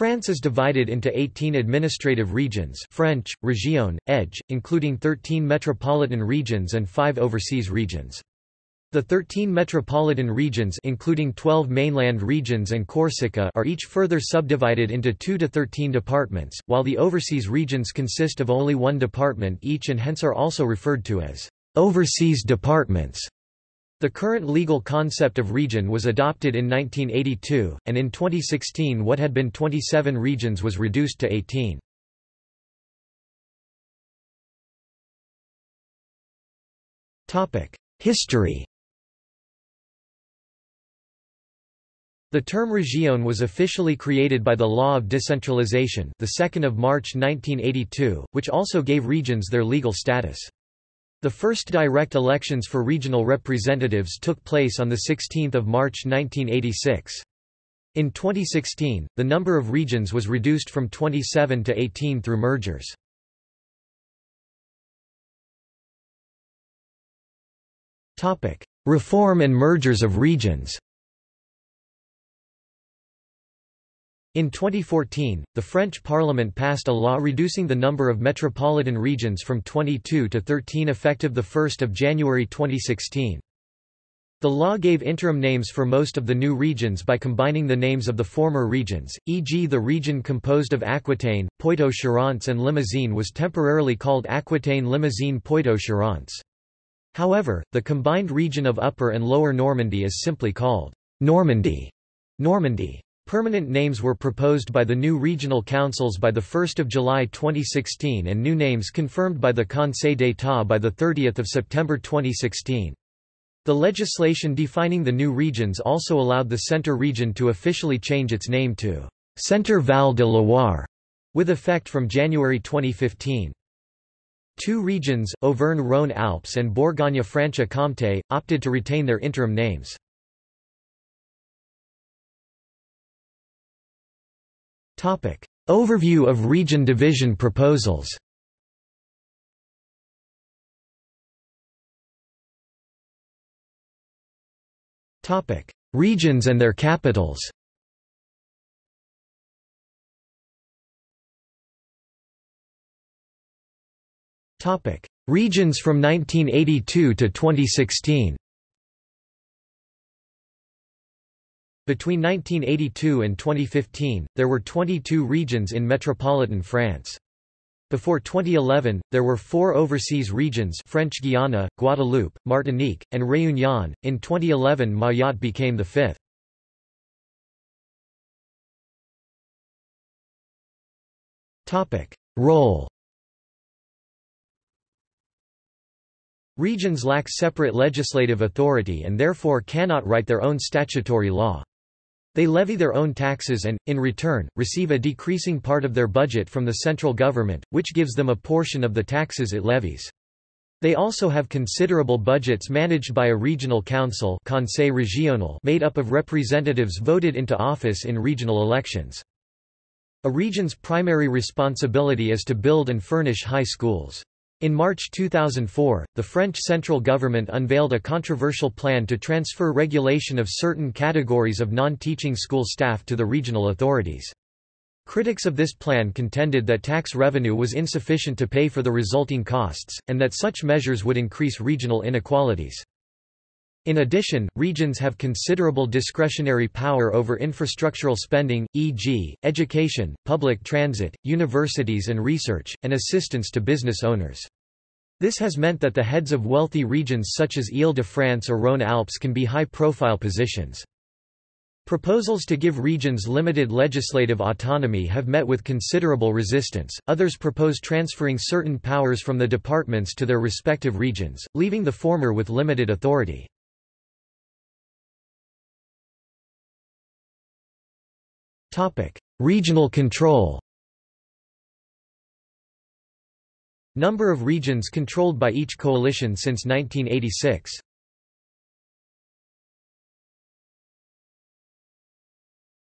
France is divided into 18 administrative regions French, région, edge, including 13 metropolitan regions and 5 overseas regions. The 13 metropolitan regions including 12 mainland regions and Corsica are each further subdivided into 2 to 13 departments, while the overseas regions consist of only one department each and hence are also referred to as overseas departments. The current legal concept of region was adopted in 1982, and in 2016 what had been 27 regions was reduced to 18. History The term région was officially created by the Law of Decentralization the 2nd of March 1982, which also gave regions their legal status. The first direct elections for regional representatives took place on 16 March 1986. In 2016, the number of regions was reduced from 27 to 18 through mergers. Reform and mergers of regions In 2014, the French Parliament passed a law reducing the number of metropolitan regions from 22 to 13 effective 1 January 2016. The law gave interim names for most of the new regions by combining the names of the former regions, e.g. the region composed of Aquitaine, Poitou-Charentes and Limousin was temporarily called Aquitaine-Limousin Poitou-Charentes. However, the combined region of Upper and Lower Normandy is simply called Normandy. Normandy. Permanent names were proposed by the new regional councils by 1 July 2016 and new names confirmed by the Conseil d'État by 30 September 2016. The legislation defining the new regions also allowed the Centre region to officially change its name to Centre Val de Loire, with effect from January 2015. Two regions, Auvergne-Rhône-Alpes and Bourgogne-Franche-Comté, opted to retain their interim names. Overview of region division proposals. Regions and their capitals. Regions from 1982 to 2016 Between 1982 and 2015, there were 22 regions in metropolitan France. Before 2011, there were four overseas regions French Guiana, Guadeloupe, Martinique, and Réunion. In 2011 Mayotte became the fifth. Role Regions lack separate legislative authority and therefore cannot write their own statutory law. They levy their own taxes and, in return, receive a decreasing part of their budget from the central government, which gives them a portion of the taxes it levies. They also have considerable budgets managed by a regional council Conseil régional made up of representatives voted into office in regional elections. A region's primary responsibility is to build and furnish high schools. In March 2004, the French central government unveiled a controversial plan to transfer regulation of certain categories of non-teaching school staff to the regional authorities. Critics of this plan contended that tax revenue was insufficient to pay for the resulting costs, and that such measures would increase regional inequalities. In addition, regions have considerable discretionary power over infrastructural spending, e.g., education, public transit, universities and research, and assistance to business owners. This has meant that the heads of wealthy regions such as Ile-de-France or Rhône-Alpes can be high-profile positions. Proposals to give regions limited legislative autonomy have met with considerable resistance, others propose transferring certain powers from the departments to their respective regions, leaving the former with limited authority. Topic: Regional control. Number of regions controlled by each coalition since 1986.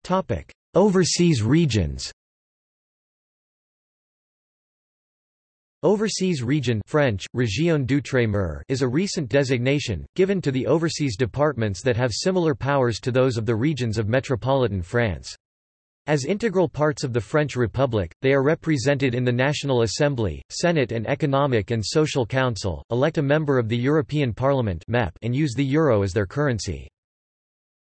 Topic: Overseas regions. Overseas region French, Région d'Outre-mer is a recent designation, given to the overseas departments that have similar powers to those of the regions of metropolitan France. As integral parts of the French Republic, they are represented in the National Assembly, Senate and Economic and Social Council, elect a member of the European Parliament and use the euro as their currency.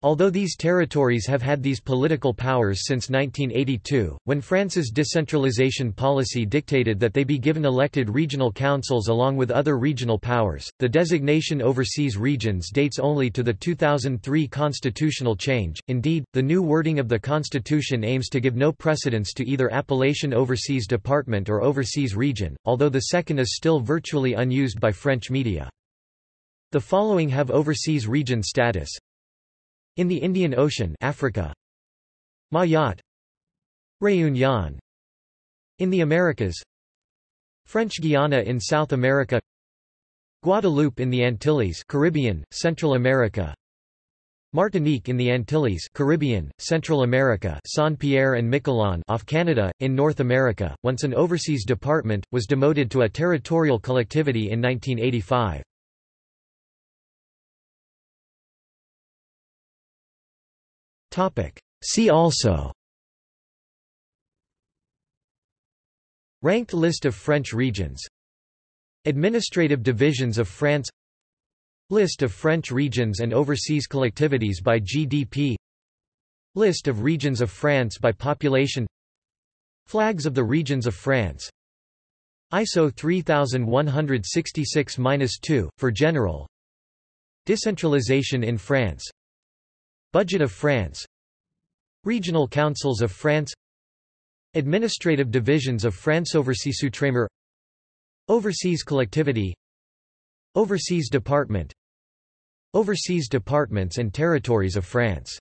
Although these territories have had these political powers since 1982, when France's decentralization policy dictated that they be given elected regional councils along with other regional powers, the designation overseas regions dates only to the 2003 constitutional change. Indeed, the new wording of the constitution aims to give no precedence to either appellation overseas department or overseas region, although the second is still virtually unused by French media. The following have overseas region status in the Indian Ocean Africa. Mayotte. Réunion In the Americas. French Guiana in South America. Guadeloupe in the Antilles Caribbean, Central America. Martinique in the Antilles Caribbean, Central America. Saint-Pierre and Miquelon off Canada, in North America, once an overseas department, was demoted to a territorial collectivity in 1985. See also. Ranked list of French regions. Administrative divisions of France. List of French regions and overseas collectivities by GDP List of regions of France by population. Flags of the regions of France. ISO 3166-2, for general. Decentralization in France Budget of France. Regional councils of France. Administrative divisions of France Overseas Outremer Overseas collectivity. Overseas department. Overseas departments and territories of France